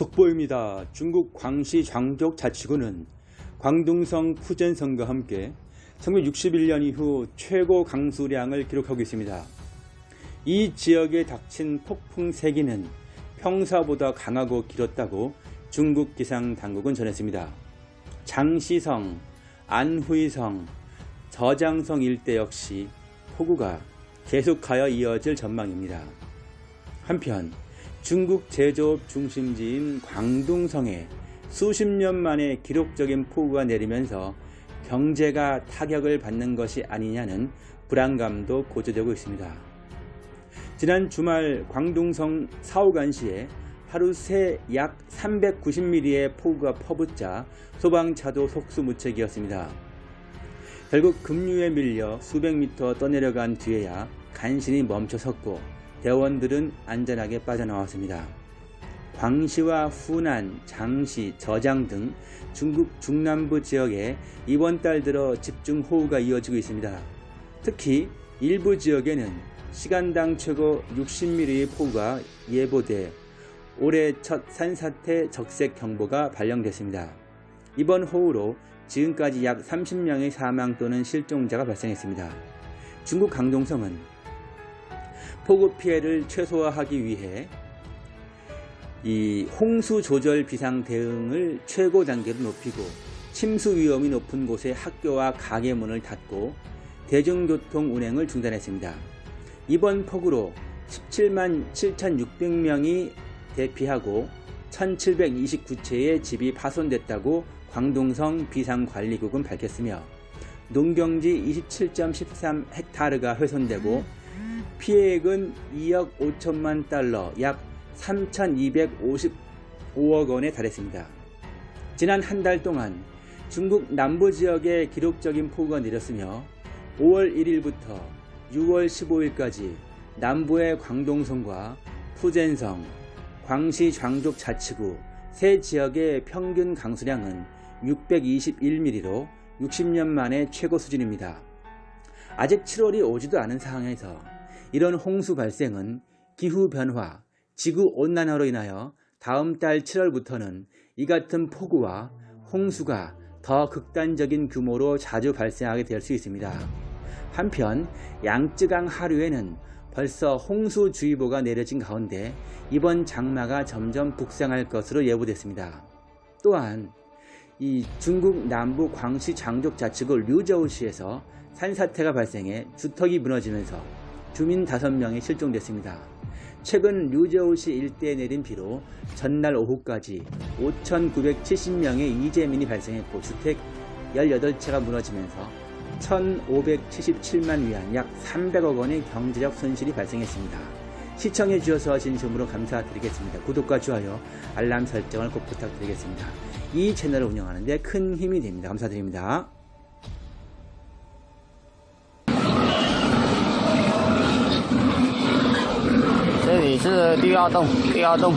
속보입니다. 중국 광시 장족 자치구는 광둥성 푸젠성과 함께 1961년 이후 최고 강수량을 기록하고 있습니다. 이 지역에 닥친 폭풍 세기는 평사보다 강하고 길었다고 중국 기상 당국은 전했습니다. 장시성, 안후이성, 저장성 일대 역시 폭우가 계속하여 이어질 전망입니다. 한편 중국 제조업 중심지인 광둥성에 수십 년 만에 기록적인 폭우가 내리면서 경제가 타격을 받는 것이 아니냐는 불안감도 고조되고 있습니다. 지난 주말 광둥성 사오간시에 하루 새 약 390mm의 폭우가 퍼붓자 소방차도 속수무책이었습니다. 결국 급류에 밀려 수백 미터 떠내려간 뒤에야 간신히 멈춰섰고 대원들은 안전하게 빠져나왔습니다. 광시와 후난, 장시, 저장 등 중국 중남부 지역에 이번 달 들어 집중 호우가 이어지고 있습니다. 특히 일부 지역에는 시간당 최고 60mm의 폭우가 예보돼 올해 첫 산사태 적색 경보가 발령됐습니다. 이번 호우로 지금까지 약 30명의 사망 또는 실종자가 발생했습니다. 중국 강동성은 폭우 피해를 최소화하기 위해 이 홍수 조절 비상 대응을 최고 단계로 높이고 침수 위험이 높은 곳에 학교와 가게 문을 닫고 대중교통 운행을 중단했습니다. 이번 폭우로 17만 7,600명이 대피하고 1,729채의 집이 파손됐다고 광동성 비상관리국은 밝혔으며 농경지 27.13 헥타르가 훼손되고 피해액은 2억 5천만 달러 약 3,255억 원에 달했습니다. 지난 한 달 동안 중국 남부 지역에 기록적인 폭우가 내렸으며 5월 1일부터 6월 15일까지 남부의 광동성과 푸젠성, 광시 장족 자치구 세 지역의 평균 강수량은 621mm로 60년 만에 최고 수준입니다. 아직 7월이 오지도 않은 상황에서 이런 홍수 발생은 기후변화, 지구온난화로 인하여 다음 달 7월부터는 이 같은 폭우와 홍수가 더 극단적인 규모로 자주 발생하게 될 수 있습니다. 한편 양쯔강 하류에는 벌써 홍수주의보가 내려진 가운데 이번 장마가 점점 북상할 것으로 예보됐습니다. 또한 이 중국 남부 광시 장족 자치구 류저우시에서 산사태가 발생해 주택이 무너지면서 주민 5명이 실종됐습니다. 최근 류저우시 일대에 내린 비로 전날 오후까지 5,970명의 이재민이 발생했고 주택 18채가 무너지면서 1,577만 위안 약 300억 원의 경제적 손실이 발생했습니다. 시청해 주셔서 진심으로 감사드리겠습니다. 구독과 좋아요, 알람 설정을 꼭 부탁드리겠습니다. 이 채널을 운영하는 데 큰 힘이 됩니다. 감사드립니다. 也是第二栋，第二栋。